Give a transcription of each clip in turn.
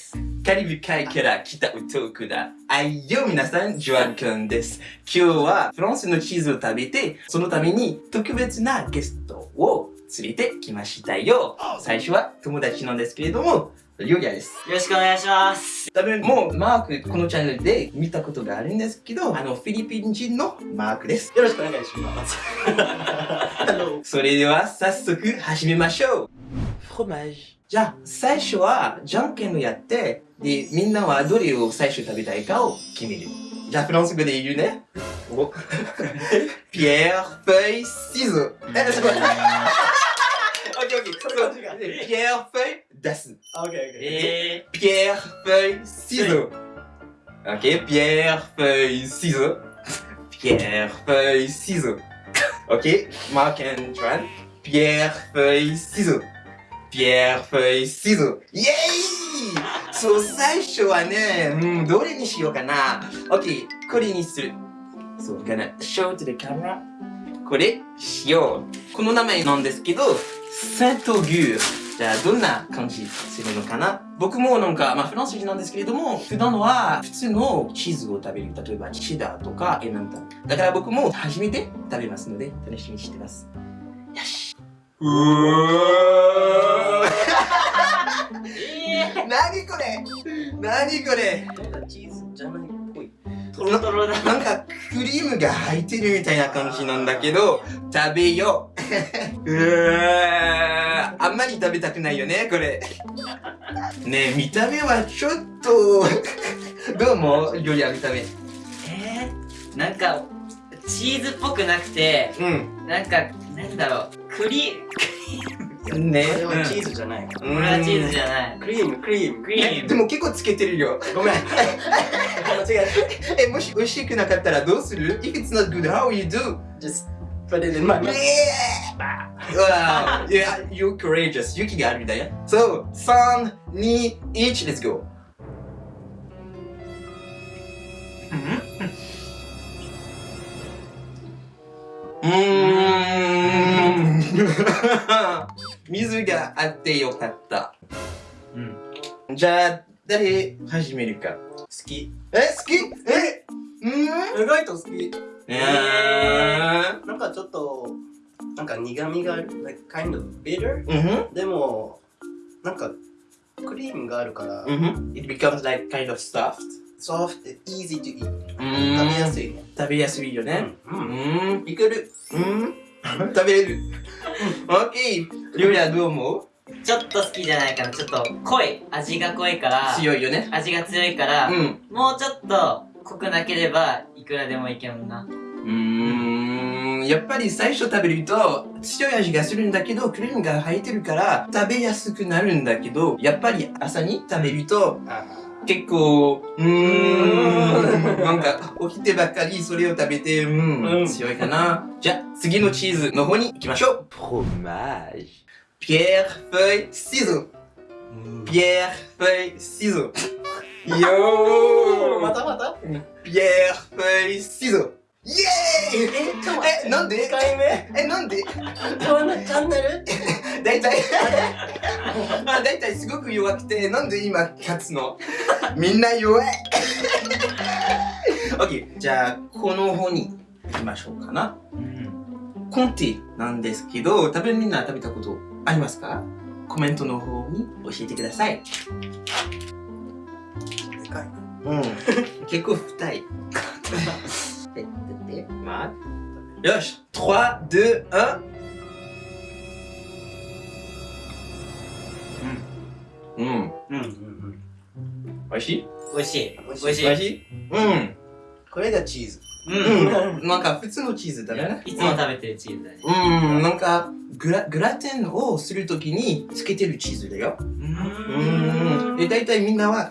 です。カリブ海から来た男だ。あいよ皆さん、ジョアンくんです。今日はフランスのチーズを食べて、そのために特別なゲストを連れてきましたよ。最初は友達なんですけれども、リオリアです。よろしくお願いします。多分もうマークこのチャンネルで見たことがあるんですけど、あのフィリピン人のマークです。よろしくお願いします。それでは早速始めましょう。フロマージ。じゃあ、最初はじゃんけんをやって、で、みんなはどれを最初食べたいかを決める。じゃあ、フランス語で言うね。お ピエー、フェイ、シゾー。え、すごい。オッケーオッケー。そうピエー、フェイ、出す。オッケーオッケー。え Pierre, feuille, ciseaux. Ok, pierre, feuille, ciseaux. Pierre, feuille, ciseaux. Ok, Mark and Joanne. Pierre, feuille, ciseaux. Pierre, feuille, ciseaux. Yay! そう、最初はね、うん、どれにしようかな。OK、これにする。そう、gonna show to the camera. これ、しよう。この名前なんですけど、サントギュー。じゃあ、どんな感じするのかな僕もなんか、まあ、フランス人なんですけれども、普段は普通のチーズを食べる。例えば、チダーとかエナンタ。だから僕も初めて食べますので、楽しみにしてます。よし。うーえ何これ？何これ？なんかチーズじゃないっぽい。ー、トロトロだ。なんかクリームが入ってるみたいな感じなんだけど、食べよう。うーあんまり食べたくないよね、これ。ねえ、見た目はちょっと、どうも、料理は見た目。えー、なんか、チーズっぽくなくて、うん。なんか、なんだろう、クリ、ねこれはチーズじゃない。これはチーズじゃない。クリーム、クリーム。クリーム。でも結構つけてるよ。ごめん。間違ええ、もし美味しくなかったらどうする ?If it's not good, how will you do? た。Just put it in my mouth. Wow, yeah, you're courageous. 勇気があるみたいや。So, 3、2、1、let's go. うーん。水があってよかった。うん。じゃあ、誰始めるか？好き？え、好き？え？うん意外と好き。えー。なんかちょっと、なんか苦味がある。Like kind of bitter? うんでも、なんか、クリームがあるから、うん It becomes like kind of stuffed. Soft and easy to eat. う食べやすい。食べやすいよね。う。うんん。いける。うん。食べれる。オッケー。りょうやどう思ちょっと好きじゃないかな。ちょっと濃い。味が濃いからう、強いよね。味が強いから、うん。もうちょっと濃くなければ、いくらでもいけるもんな。うーん。やっぱり最初食べると強い味がするんだけど、クリームが入ってるから食べやすくなるんだけど、やっぱり朝に食べるとあ結構、うーん、なんか、起きてばっかりそれを食べて、うん、強いかな。じゃあ、次のチーズの方に行きましょう。プロマージ。ピエール・フェイ・シーズ。ピエール・フェイ・シーズ。よーまたまたピエール・フェイ・シーズ。エーイえ、ちょっと待って。え、なんで？2回目？え、なんで？このチャンネル？だいたい、あ、だいたいすごく弱くて、なんで今勝つの？みんな弱い。オッケー、じゃあ、この方に行きましょうかな。うん。コンティなんですけど、多分みんな食べたことありますか？コメントの方に教えてください。でかいな。うん。結構太い。で、で、で、まあ。よし !3、2、1。うん。うん。うんうんうん。美味しい美味しい。美味しい美味しい。うん。これがチーズ。うん。うん。なんか普通のチーズだね。いつも食べてるチーズだね。うん。なんかグラ、グラテンをするときにつけてるチーズだよ。ううん。で、大体みんなは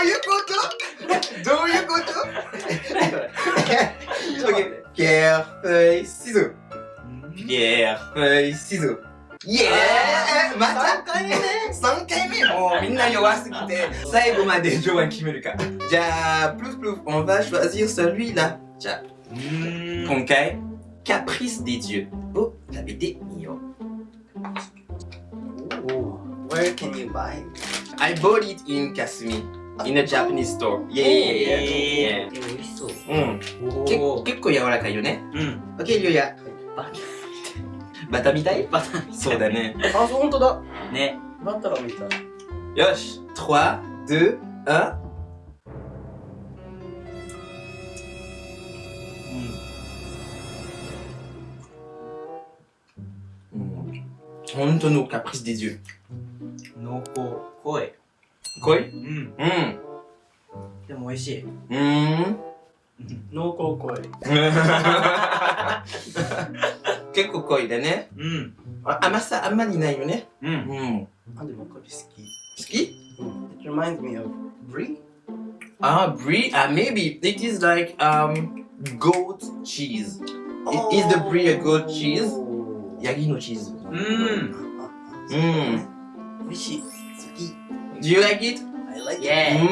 ういうことどういうことちょっと待って Pierre, feuille, ciseaux Pierre, feuille, ciseaux イエーイまた3回目ね !3 回目もうみんな弱すぎて最後までジョアン決めるかじゃあ、プルフプルフ、on va choisir celui-là じゃあ、うーん今回 Caprice des dieux を食べてみよう Where can you buy? I bought it in Kasumi In a Japanese store. Yeah, yeah, yeah, yeah. え美味しそううんけお結構柔らかいよねうん OK リュウヤババタみたいバターそうだねあ、そう、ほんとだ。ねバターみたい。よし3、2、1うん本当のカプリスディジュ濃厚濃い濃いうんうんでも美味しいうん濃厚濃い。結構濃いだねうんあ甘さあんまりないよねううんんあ、でもこれ好き。好き It reminds me of brie. Ah, brie. Ah, maybe it is like um goat cheese. I- Is the brie a goat cheese? ヤギのチーズ。うんうん。美味しい。好き。Do you like it? I like イ it. う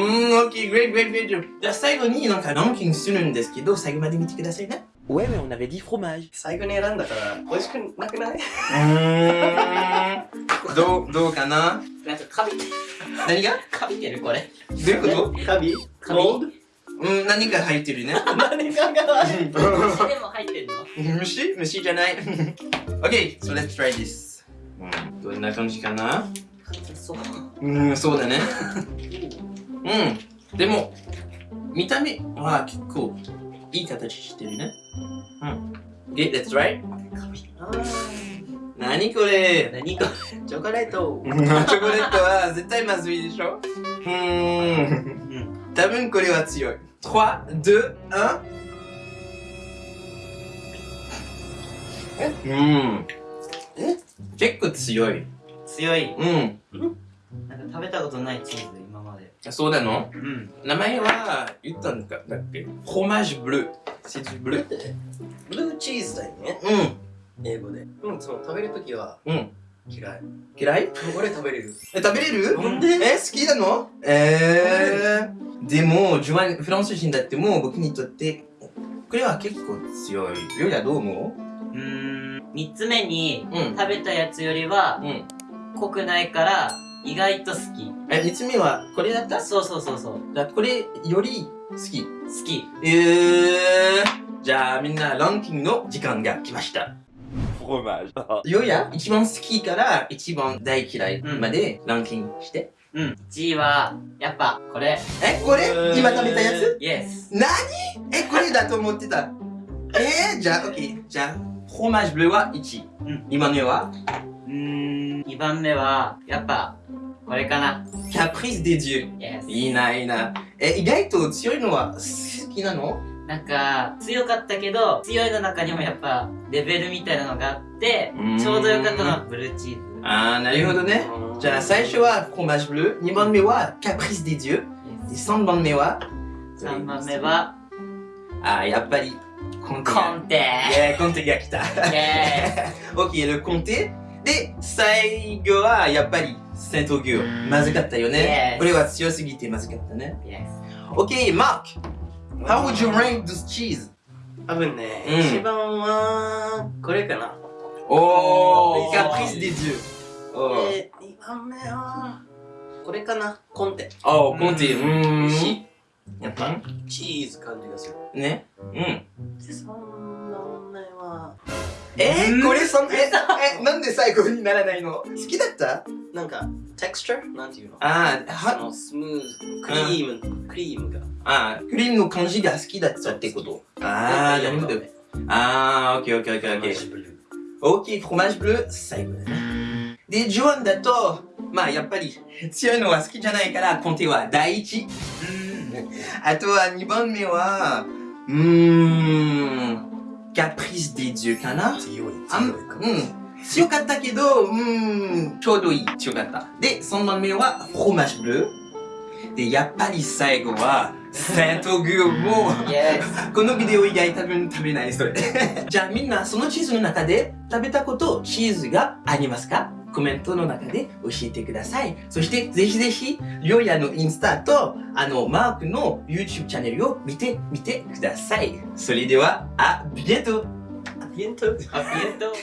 ん、OK, great, great, great. じゃあ最後になんかランキングするんですけど、最後まで見てくださいね。Ouais, mais on avait dit fromage. 最後に選んだから美味しくなくない？うーん。どう、どうかな？なんかカビ何が？カビてるこれどういうこカビ？カビ？うん、何が入ってるね。ド何かが虫でも入ってんの虫？虫じゃない。OK, so let's try this. うんどんな感じかな？そううん、そうだね。うん。でも、見た目は結構いい形してるね。うん。で、let's try. 何これ？何かチョコレートチョコレートは絶対まずいでしょ？うーん。多分これは強い。3、2、1。うん。え？結構強い。強いうん。なんか食べたことないチーズ今までそうなの？うん名前は言ったんだだっけ？フロマージュブルー。C'est du ブル.ー？ブルーチーズだよねうん。英語でうんその食べるときはうん。嫌い嫌い？俺食べれるえ、食べれる？なんで？え、好きなの？えー。でも、ジョアン、フランス人だっても僕にとって、これは結構強い。よりはどう思う？ーん3つ目にううん。食べたやつよりはうん。濃くないから意外と好きえ、三つ目はこれだった？そうそうそうそうじゃあこれより好き？好きえー。じゃあみんなランキングの時間が来ました。Fromage. よや一番好きから一番大嫌いまでランキングして。うん1位はやっぱこれえ、これ？今食べたやつ？イエス何？え、これだと思ってた。えー、じゃあ、オッケー。じゃあ、フロマージュブルーは1。うん今のは？うーん2番目はやっぱこれかなキャプリス・デ・デュイエスいいな、いいな。え、意外と強いのは好きなの？なんか強かったけど強いの中にもやっぱレベルみたいなのがあってちょうどよかったのはブルーチーズあー、なるほどね。じゃあ、最初はフロマージュブルー。2番目はキャプリス・デ・デュイエでス3番目は？3番目はあー、やっぱり、コンテが。コンテコンテが来た。イエ オッケー、ルコンテ？で、最後は、やっぱり、セントギュー。まずかったよね。これは強すぎてまずかったね。スイエス OK, Mark. How would you rank this cheese? 多分ね、うん一番はこれかな Oh, Oh. caprice des dieux. Oh, で二番目はこれかなコンテ oh. うーん美味しいやっぱチーズ感じがするね。うん。で三番目はえー、うん？これそん、え、え、なんで最後にならないの？好きだった？なんか texture なんていうの？あー、そは、のスムーズクリーム、クリームが。あー、クリームの感じが好きだったってこと？あー、なるほど。あー、オッケーオッケーオッケーオッケー。オッケー、フロマージュブルー、最後だね。で、ジョアンだと、まあやっぱり強いのは好きじゃないから、コンテは第一。あとは2番目は、うーん、caprice dieux かな？強い強いかもうん。強かったけど、うーん、ちょうどいい。強かった。で、3番目は、フロマージュブルー。で、やっぱり最後は、セントグーもこのビデオ以外多分食べないそれ。じゃあみんなそのチーズの中で食べたことチーズがありますか？コメントの中で教えてください。そしてぜひぜひ、りょうやのインスタと、あの、マークの YouTube チャンネルを見てみてください。それでは、あ、ビエントビエントありがとう